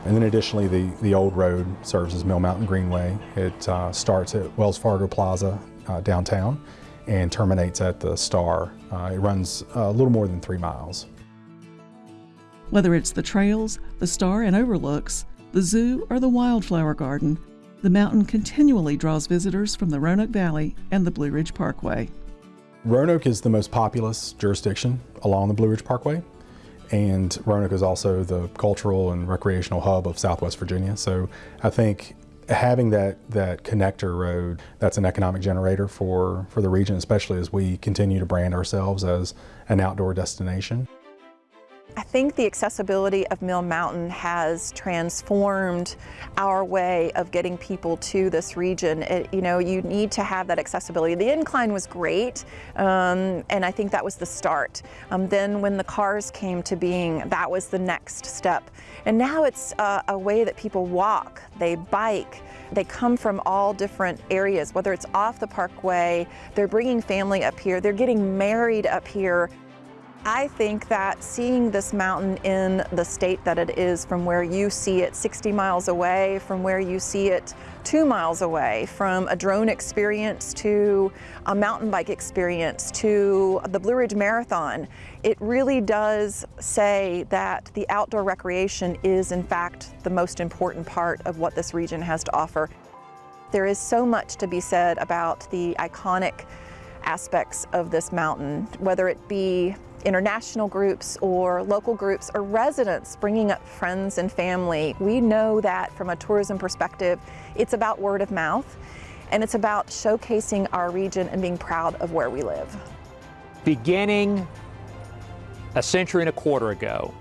And then additionally, the, the old road serves as Mill Mountain Greenway. It uh, starts at Wells Fargo Plaza uh, downtown and terminates at the Star. Uh, it runs a little more than three miles. Whether it's the trails, the Star and overlooks, the zoo, or the wildflower garden, the mountain continually draws visitors from the Roanoke Valley and the Blue Ridge Parkway. Roanoke is the most populous jurisdiction along the Blue Ridge Parkway and Roanoke is also the cultural and recreational hub of Southwest Virginia. So I think having that that connector road, that's an economic generator for, for the region, especially as we continue to brand ourselves as an outdoor destination. I think the accessibility of Mill Mountain has transformed our way of getting people to this region. It, you know, you need to have that accessibility. The incline was great, um, and I think that was the start. Um, then when the cars came to being, that was the next step. And now it's uh, a way that people walk, they bike, they come from all different areas, whether it's off the parkway, they're bringing family up here, they're getting married up here. I think that seeing this mountain in the state that it is from where you see it 60 miles away, from where you see it two miles away, from a drone experience to a mountain bike experience to the Blue Ridge Marathon, it really does say that the outdoor recreation is in fact the most important part of what this region has to offer. There is so much to be said about the iconic aspects of this mountain, whether it be international groups or local groups or residents bringing up friends and family. We know that from a tourism perspective, it's about word of mouth and it's about showcasing our region and being proud of where we live. Beginning a century and a quarter ago,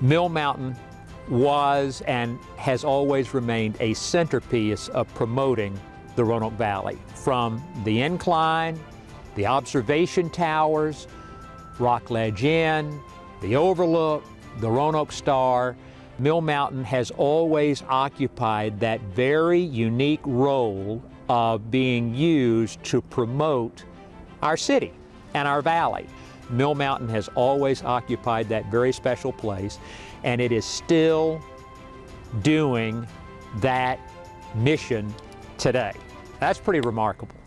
Mill Mountain was and has always remained a centerpiece of promoting the Roanoke Valley. From the incline, the observation towers, Rockledge Inn, the Overlook, the Roanoke Star, Mill Mountain has always occupied that very unique role of being used to promote our city and our valley. Mill Mountain has always occupied that very special place and it is still doing that mission today. That's pretty remarkable.